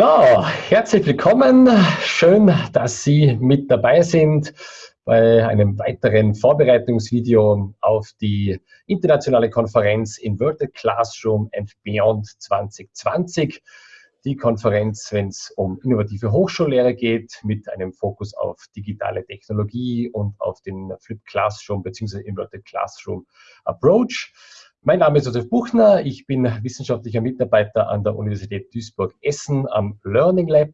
So, herzlich willkommen. Schön, dass Sie mit dabei sind bei einem weiteren Vorbereitungsvideo auf die internationale Konferenz Inverted Classroom and Beyond 2020. Die Konferenz, wenn es um innovative Hochschullehre geht, mit einem Fokus auf digitale Technologie und auf den Flip Classroom bzw. Inverted Classroom Approach. Mein Name ist Josef Buchner, ich bin wissenschaftlicher Mitarbeiter an der Universität Duisburg-Essen am Learning Lab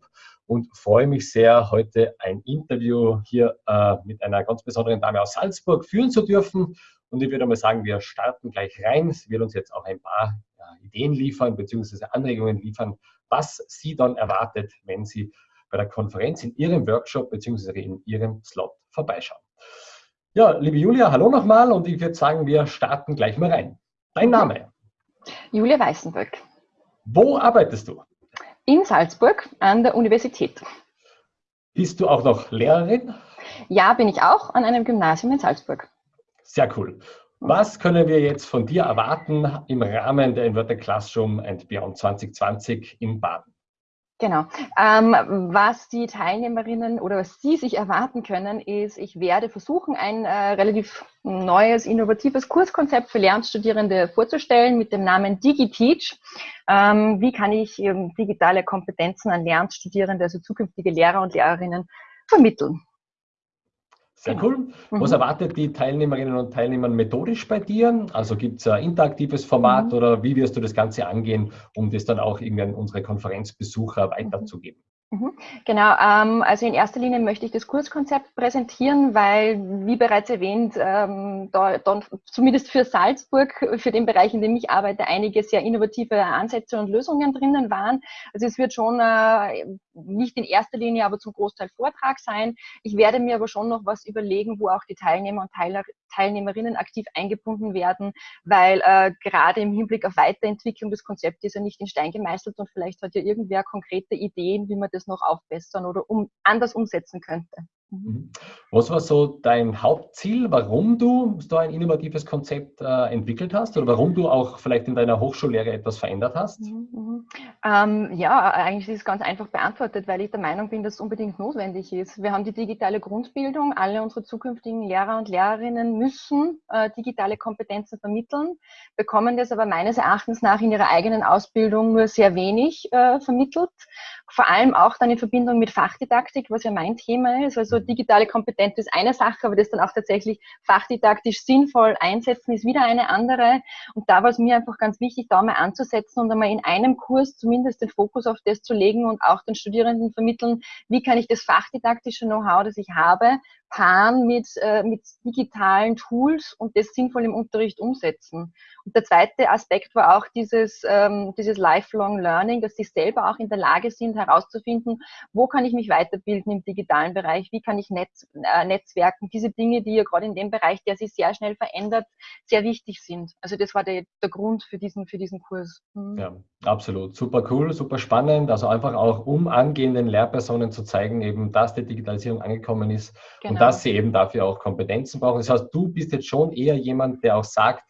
und freue mich sehr, heute ein Interview hier äh, mit einer ganz besonderen Dame aus Salzburg führen zu dürfen. Und ich würde mal sagen, wir starten gleich rein. Sie wird uns jetzt auch ein paar ja, Ideen liefern bzw. Anregungen liefern, was Sie dann erwartet, wenn Sie bei der Konferenz in Ihrem Workshop bzw. in Ihrem Slot vorbeischauen. Ja, liebe Julia, hallo nochmal und ich würde sagen, wir starten gleich mal rein. Dein Name? Julia Weißenböck. Wo arbeitest du? In Salzburg an der Universität. Bist du auch noch Lehrerin? Ja, bin ich auch an einem Gymnasium in Salzburg. Sehr cool. Was können wir jetzt von dir erwarten im Rahmen der Inverted Classroom and Beyond 2020 in Baden? Genau. Ähm, was die Teilnehmerinnen oder was Sie sich erwarten können, ist, ich werde versuchen, ein äh, relativ neues, innovatives Kurskonzept für Lernstudierende vorzustellen mit dem Namen DigiTeach. Ähm, wie kann ich ähm, digitale Kompetenzen an Lernstudierende, also zukünftige Lehrer und Lehrerinnen, vermitteln? Sehr cool. Mhm. Was erwartet die Teilnehmerinnen und Teilnehmer methodisch bei dir? Also gibt es ein interaktives Format mhm. oder wie wirst du das Ganze angehen, um das dann auch irgendwie an unsere Konferenzbesucher weiterzugeben? Mhm. Genau, ähm, also in erster Linie möchte ich das Kurskonzept präsentieren, weil, wie bereits erwähnt, ähm, da, da, zumindest für Salzburg, für den Bereich, in dem ich arbeite, einige sehr innovative Ansätze und Lösungen drinnen waren. Also es wird schon äh, nicht in erster Linie, aber zum Großteil Vortrag sein. Ich werde mir aber schon noch was überlegen, wo auch die Teilnehmer und Teiler, Teilnehmerinnen aktiv eingebunden werden, weil äh, gerade im Hinblick auf Weiterentwicklung des Konzepts ist ja nicht in Stein gemeißelt und vielleicht hat ja irgendwer konkrete Ideen, wie man das noch aufbessern oder um, anders umsetzen könnte. Mhm. Mhm. Was war so dein Hauptziel, warum du so ein innovatives Konzept äh, entwickelt hast oder warum du auch vielleicht in deiner Hochschullehre etwas verändert hast? Mhm, mhm. Ähm, ja, eigentlich ist es ganz einfach beantwortet, weil ich der Meinung bin, dass es unbedingt notwendig ist. Wir haben die digitale Grundbildung. Alle unsere zukünftigen Lehrer und Lehrerinnen müssen äh, digitale Kompetenzen vermitteln, bekommen das aber meines Erachtens nach in ihrer eigenen Ausbildung nur sehr wenig äh, vermittelt. Vor allem auch dann in Verbindung mit Fachdidaktik, was ja mein Thema ist. Also digitale Kompetenz ist eine Sache, aber das dann auch tatsächlich fachdidaktisch sinnvoll einsetzen, ist wieder eine andere. Und da war es mir einfach ganz wichtig, da mal anzusetzen und einmal in einem Kurs zumindest den Fokus auf das zu legen und auch den Studierenden vermitteln, wie kann ich das fachdidaktische Know-how, das ich habe, paaren mit, äh, mit digitalen Tools und das sinnvoll im Unterricht umsetzen. Und der zweite Aspekt war auch dieses, ähm, dieses Lifelong Learning, dass sie selber auch in der Lage sind, herauszufinden, wo kann ich mich weiterbilden im digitalen Bereich, wie kann ich Netz, äh, Netzwerken, diese Dinge, die ja gerade in dem Bereich, der sich sehr schnell verändert, sehr wichtig sind. Also das war der, der Grund für diesen, für diesen Kurs. Mhm. Ja, absolut. Super cool, super spannend. Also einfach auch, um angehenden Lehrpersonen zu zeigen, eben, dass die Digitalisierung angekommen ist genau. und dass sie eben dafür auch Kompetenzen brauchen. Das heißt, du bist jetzt schon eher jemand, der auch sagt,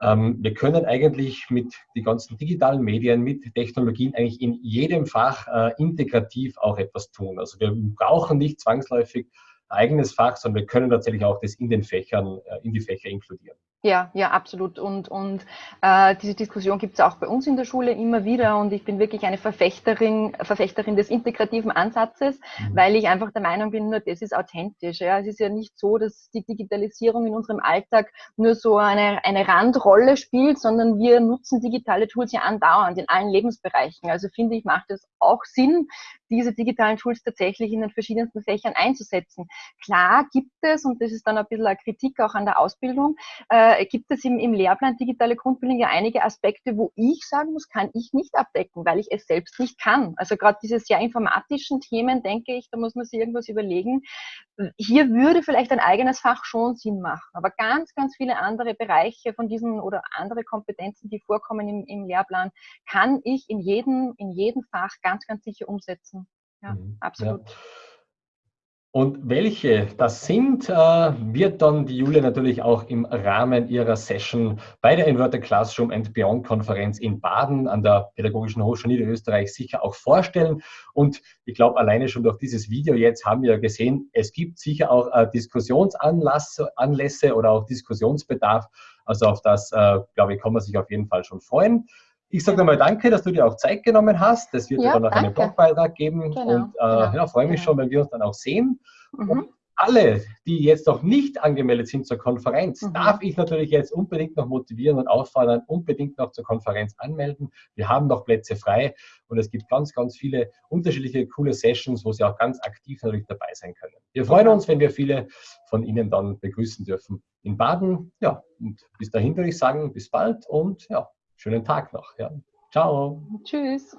ähm, wir können eigentlich mit den ganzen digitalen Medien, mit Technologien eigentlich in jedem Fach äh, integrativ auch etwas tun. Also wir brauchen nicht zwangsläufig ein eigenes Fach, sondern wir können tatsächlich auch das in den Fächern, äh, in die Fächer inkludieren. Ja, ja, absolut. Und, und äh, diese Diskussion gibt es auch bei uns in der Schule immer wieder. Und ich bin wirklich eine Verfechterin, Verfechterin des integrativen Ansatzes, mhm. weil ich einfach der Meinung bin, nur das ist authentisch. Ja. Es ist ja nicht so, dass die Digitalisierung in unserem Alltag nur so eine, eine Randrolle spielt, sondern wir nutzen digitale Tools ja andauernd in allen Lebensbereichen. Also finde ich, macht es auch Sinn, diese digitalen Tools tatsächlich in den verschiedensten Fächern einzusetzen. Klar gibt es, und das ist dann ein bisschen eine Kritik auch an der Ausbildung, äh, gibt es im, im Lehrplan digitale Grundbildung ja einige Aspekte, wo ich sagen muss, kann ich nicht abdecken, weil ich es selbst nicht kann. Also gerade diese sehr informatischen Themen, denke ich, da muss man sich irgendwas überlegen. Hier würde vielleicht ein eigenes Fach schon Sinn machen, aber ganz, ganz viele andere Bereiche von diesen oder andere Kompetenzen, die vorkommen im, im Lehrplan, kann ich in jedem, in jedem Fach ganz, ganz sicher umsetzen. Ja, mhm. absolut. Ja. Und welche das sind, äh, wird dann die Julia natürlich auch im Rahmen ihrer Session bei der Inverted Classroom and Beyond Konferenz in Baden an der Pädagogischen Hochschule Niederösterreich sicher auch vorstellen. Und ich glaube, alleine schon durch dieses Video jetzt haben wir gesehen, es gibt sicher auch äh, Diskussionsanlässe oder auch Diskussionsbedarf. Also auf das, äh, glaube ich, kann man sich auf jeden Fall schon freuen. Ich sage nochmal danke, dass du dir auch Zeit genommen hast. Es wird ja, dann noch danke. einen Blogbeitrag geben genau, und äh, genau, ja, freue mich genau. schon, wenn wir uns dann auch sehen. Mhm. Und alle, die jetzt noch nicht angemeldet sind zur Konferenz, mhm. darf ich natürlich jetzt unbedingt noch motivieren und auffordern, unbedingt noch zur Konferenz anmelden. Wir haben noch Plätze frei und es gibt ganz, ganz viele unterschiedliche coole Sessions, wo Sie auch ganz aktiv natürlich dabei sein können. Wir freuen uns, wenn wir viele von Ihnen dann begrüßen dürfen in Baden. Ja, und bis dahin würde ich sagen, bis bald und ja, schönen Tag noch. Ja. Ciao. Tschüss.